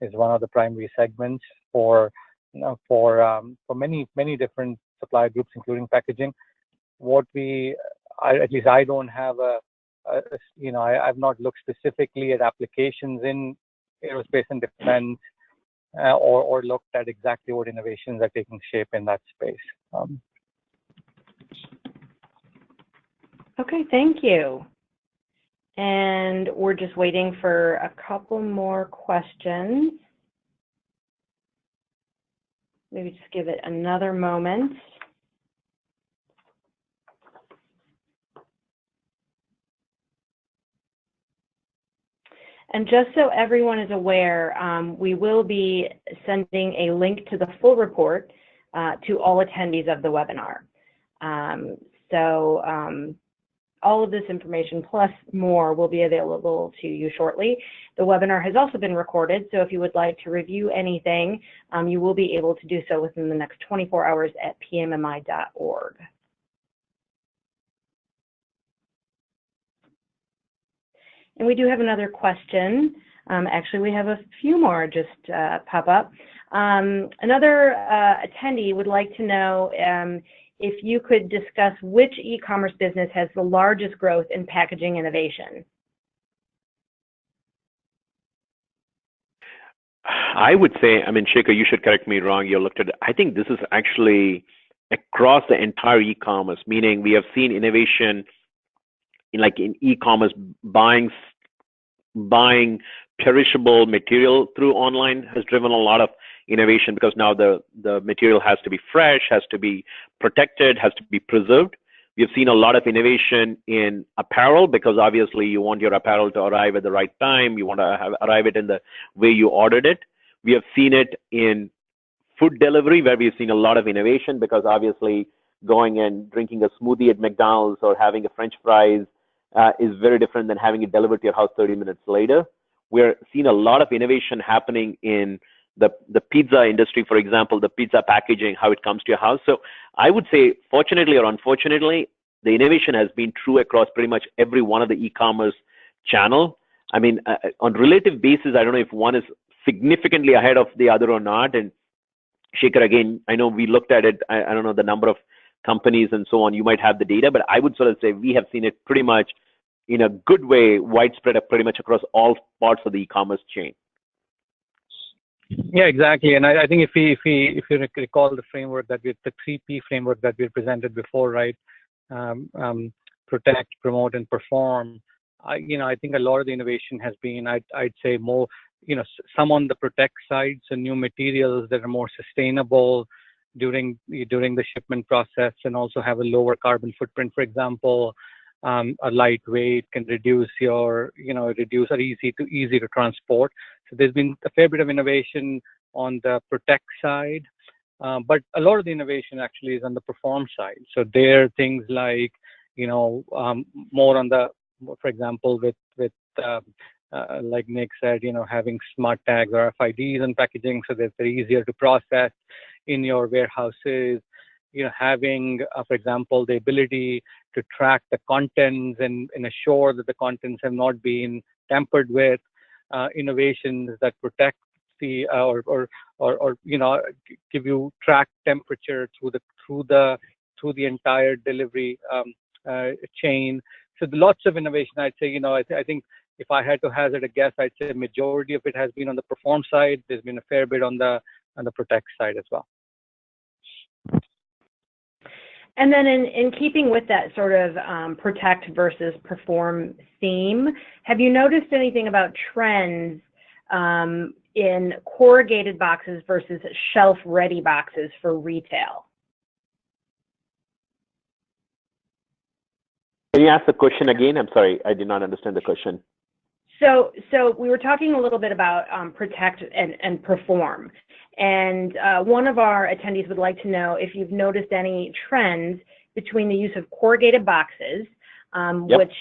is one of the primary segments for for um, for many many different supplier groups, including packaging. What we, I, at least I don't have a, a you know, I, have not looked specifically at applications in aerospace and defense, uh, or or looked at exactly what innovations are taking shape in that space. Um, okay, thank you. And we're just waiting for a couple more questions. Maybe just give it another moment. And just so everyone is aware, um, we will be sending a link to the full report uh, to all attendees of the webinar. Um, so um, all of this information plus more will be available to you shortly. The webinar has also been recorded, so if you would like to review anything, um, you will be able to do so within the next 24 hours at pmmi.org. And we do have another question. Um, actually, we have a few more just uh, pop up. Um, another uh, attendee would like to know um, if you could discuss which e-commerce business has the largest growth in packaging innovation. I would say, I mean, Shekhar, you should correct me wrong. You looked at, I think this is actually across the entire e-commerce, meaning we have seen innovation in like in e-commerce buying, buying perishable material through online has driven a lot of innovation because now the, the material has to be fresh, has to be protected, has to be preserved. We've seen a lot of innovation in apparel because obviously you want your apparel to arrive at the right time. You want to have, arrive it in the way you ordered it. We have seen it in food delivery where we've seen a lot of innovation because obviously going and drinking a smoothie at McDonald's or having a French fries uh, is very different than having it delivered to your house 30 minutes later. We're seeing a lot of innovation happening in the the pizza industry, for example, the pizza packaging, how it comes to your house. So I would say, fortunately or unfortunately, the innovation has been true across pretty much every one of the e-commerce channel. I mean, uh, uh, on relative basis, I don't know if one is significantly ahead of the other or not. And Shekhar, again, I know we looked at it. I, I don't know the number of companies and so on. You might have the data, but I would sort of say we have seen it pretty much in a good way, widespread, pretty much across all parts of the e-commerce chain. Yeah, exactly. And I, I, think if we if we if you recall the framework that we the three P framework that we presented before, right? Um, um, protect, promote, and perform. I, you know, I think a lot of the innovation has been, I'd, I'd say more, you know, some on the protect side, so new materials that are more sustainable during during the shipment process, and also have a lower carbon footprint. For example, um, a lightweight can reduce your, you know, reduce or easy to easy to transport. So there's been a fair bit of innovation on the protect side, um, but a lot of the innovation actually is on the perform side. So there are things like, you know, um, more on the, for example, with with uh, uh, like Nick said, you know, having smart tags or RFIDs and packaging so that they're easier to process in your warehouses you know, having, uh, for example, the ability to track the contents and, and assure that the contents have not been tampered with, uh, innovations that protect the uh, or, or or or you know give you track temperature through the through the through the entire delivery um, uh, chain. So lots of innovation. I'd say you know I, th- I think if I had to hazard a guess, I'd say majority of it has been on the perform side. There's been a fair bit on the on the protect side as well. And then in, in keeping with that sort of um, protect versus perform theme, have you noticed anything about trends um, in corrugated boxes versus shelf ready boxes for retail? Can you ask the question again? I'm sorry, I did not understand the question. So, so we were talking a little bit about um, protect and, and perform. And uh, one of our attendees would like to know if you've noticed any trends between the use of corrugated boxes, um, Yep. which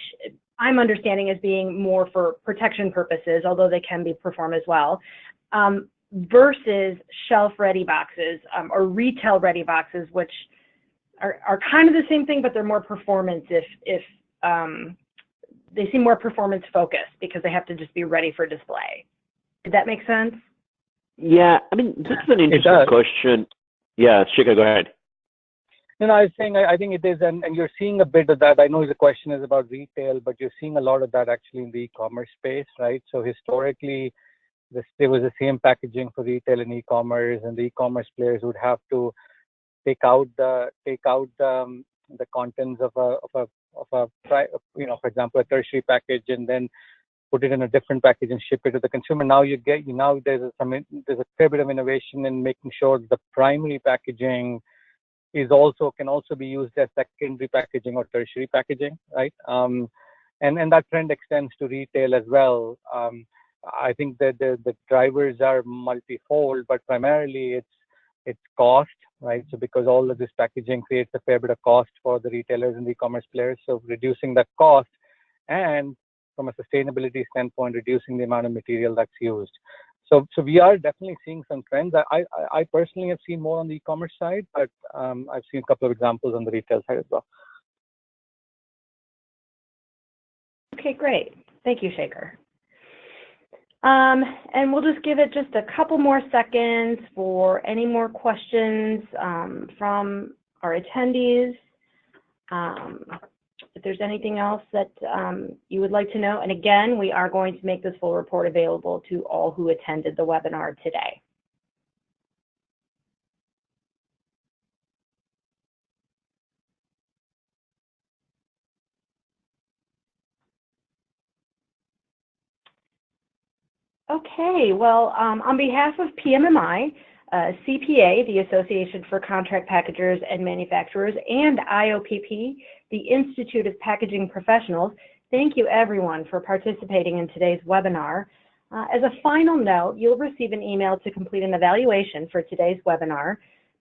I'm understanding as being more for protection purposes, although they can be perform as well, um, versus shelf-ready boxes um, or retail-ready boxes, which are, are kind of the same thing, but they're more performance if, if um, they seem more performance focused because they have to just be ready for display. Did that make sense? Yeah, I mean, this is an interesting question. Yeah, Shekhar, go ahead. No, no, I was saying I, I think it is, and, and you're seeing a bit of that. I know the question is about retail, but you're seeing a lot of that actually in the e-commerce space, right? So historically, this, there was the same packaging for retail and e-commerce, and the e-commerce players would have to take out the take out um, the contents of a of a of a you know, for example, a tertiary package, and then put it in a different package and ship it to the consumer. Now you get you now there's a, some there's a fair bit of innovation in making sure the primary packaging is also can also be used as secondary packaging or tertiary packaging, right? Um, and and that trend extends to retail as well. Um, I think that the, the drivers are multifold, but primarily it's it's cost, right? So because all of this packaging creates a fair bit of cost for the retailers and the e-commerce players, so reducing that cost and from a sustainability standpoint, reducing the amount of material that's used. So, so we are definitely seeing some trends. I, I, I personally have seen more on the e-commerce side, but um, I've seen a couple of examples on the retail side as well. Okay, great. Thank you, Shekhar. Um, and we'll just give it just a couple more seconds for any more questions um, from our attendees. Um, if there's anything else that you would like to know, and again, we are going to make this full report available to all who attended the webinar today. Okay, well, um, on behalf of PMMI, uh, CPA, the Association for Contract Packagers and Manufacturers, and IOPP, the Institute of Packaging Professionals, thank you everyone for participating in today's webinar. Uh, as a final note, you'll receive an email to complete an evaluation for today's webinar.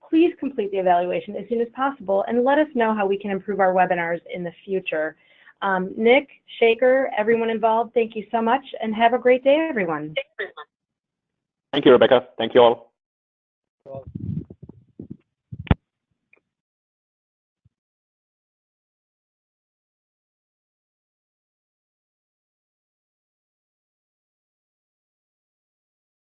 Please complete the evaluation as soon as possible and let us know how we can improve our webinars in the future. Um, Nick, Shekhar, everyone involved, thank you so much and have a great day, everyone. Thank you, Rebecca. Thank you all. Well,